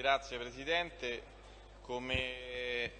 Grazie Presidente, come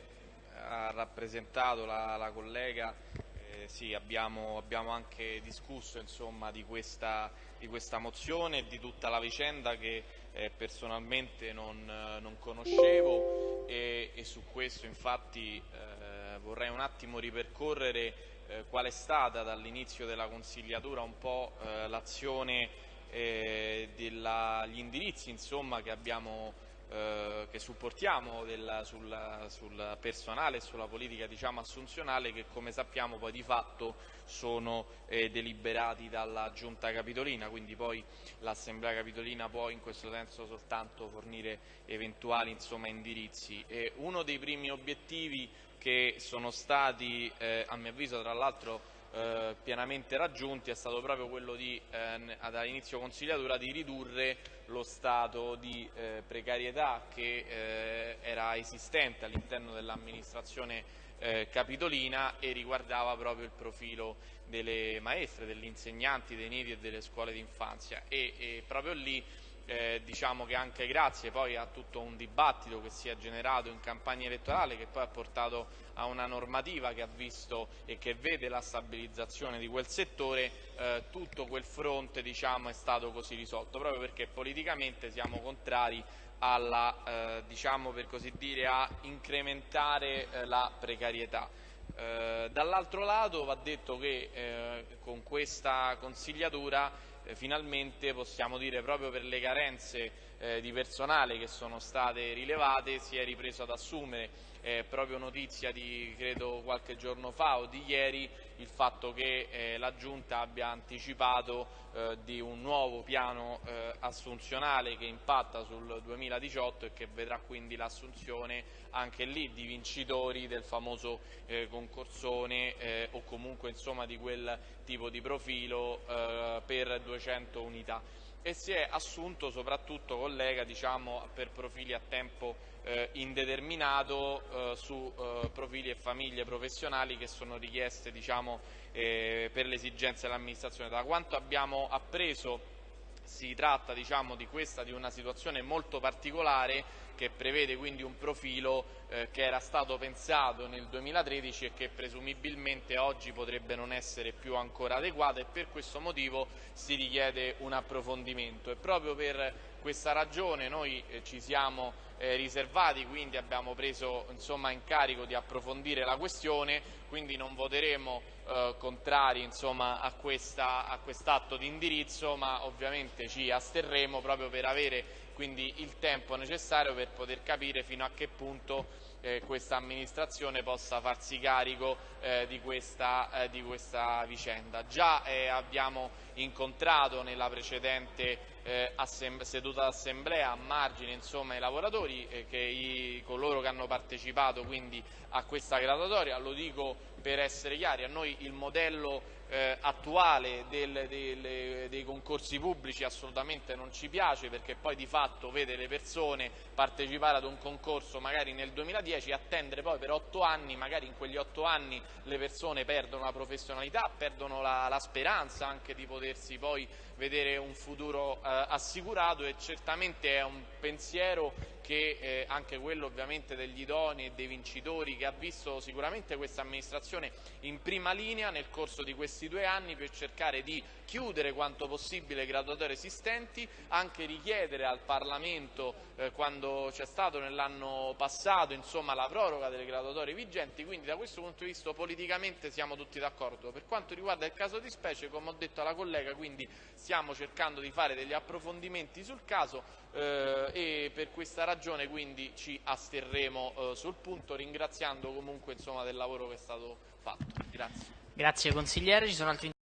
ha rappresentato la, la collega eh, sì, abbiamo, abbiamo, anche discusso insomma, di, questa, di, questa, mozione e di tutta la vicenda che eh, personalmente non, non conoscevo. E, e, su questo infatti eh, vorrei un attimo ripercorrere eh, qual è stata dall'inizio della consigliatura un po' eh, l'azione eh, gli indirizzi insomma, che abbiamo eh, che supportiamo del, sul, sul, personale e sulla politica diciamo, assunzionale che come sappiamo poi di fatto sono eh, deliberati dalla giunta capitolina, quindi poi l'assemblea capitolina può in questo senso soltanto fornire eventuali insomma, indirizzi. E uno dei primi obiettivi che sono stati eh, a mio avviso tra l'altro eh, pienamente raggiunti è stato proprio quello di, eh, dall'inizio consigliatura di ridurre lo stato di eh, precarietà che eh, era esistente all'interno dell'amministrazione eh, capitolina e riguardava proprio il profilo delle maestre, degli insegnanti, dei nidi e delle scuole d'infanzia. E, e proprio lì eh, diciamo che anche grazie poi a tutto un dibattito che si è generato in campagna elettorale che poi ha portato a una normativa che ha visto e che vede la stabilizzazione di quel settore, eh, tutto quel fronte diciamo, è stato così risolto, proprio perché politicamente siamo contrari alla, eh, diciamo per così dire, a incrementare eh, la precarietà. Eh, dall'altro lato va detto che eh, con questa consigliatura finalmente possiamo dire proprio per le carenze eh, di personale che sono state rilevate si è ripreso ad assumere eh, proprio notizia di credo qualche giorno fa o di ieri il fatto che eh, la Giunta abbia anticipato eh, di un nuovo piano eh, assunzionale che impatta sul 2018 e che vedrà quindi l'assunzione anche lì di vincitori del famoso eh, concorsone eh, o comunque insomma di quel tipo di profilo per 200 unità e si è assunto soprattutto collega diciamo, per profili a tempo eh, indeterminato eh, su eh, profili e famiglie professionali che sono richieste diciamo, eh, per le esigenze dell'amministrazione. Da quanto abbiamo appreso si tratta diciamo, di, questa, di una situazione molto particolare che prevede quindi un profilo eh, che era stato pensato nel 2013 e che presumibilmente oggi potrebbe non essere più ancora adeguato e per questo motivo si richiede un approfondimento questa ragione noi eh, ci siamo eh, riservati, quindi abbiamo preso insomma, in carico di approfondire la questione, quindi non voteremo eh, contrari insomma, a, questa, a quest'atto di indirizzo, ma ovviamente ci asterremo proprio per avere quindi il tempo necessario per poter capire fino a che punto eh, questa amministrazione possa farsi carico eh, di, questa, eh, di, questa, vicenda. Già eh, abbiamo incontrato nella precedente eh, seduta d'assemblea a margine insomma, i lavoratori, eh, che i, coloro che hanno partecipato quindi a questa graduatoria, lo dico per essere chiari, a noi il modello eh, attuale del, del, dei concorsi pubblici assolutamente non ci piace perché poi di fatto vede le persone partecipare ad un concorso magari nel 2010 e attendere poi per otto anni, magari in quegli otto anni le persone perdono la professionalità, perdono la, la speranza anche di potersi poi vedere un futuro eh, assicurato e certamente è un pensiero che eh, anche quello ovviamente degli idonei e dei vincitori che ha visto sicuramente questa amministrazione in prima linea nel corso di questi due anni per cercare di chiudere quanto possibile le graduatorie esistenti, anche richiedere al Parlamento eh, quando c'è stato nell'anno passato insomma, la proroga delle graduatorie vigenti, quindi da questo punto di vista politicamente siamo tutti d'accordo. Per quanto riguarda il caso di specie, come ho detto alla collega, quindi stiamo cercando di fare degli approfondimenti sul caso e per questa ragione quindi ci asterremo eh, sul punto ringraziando comunque insomma, del lavoro che è stato fatto. Grazie. Grazie consigliere,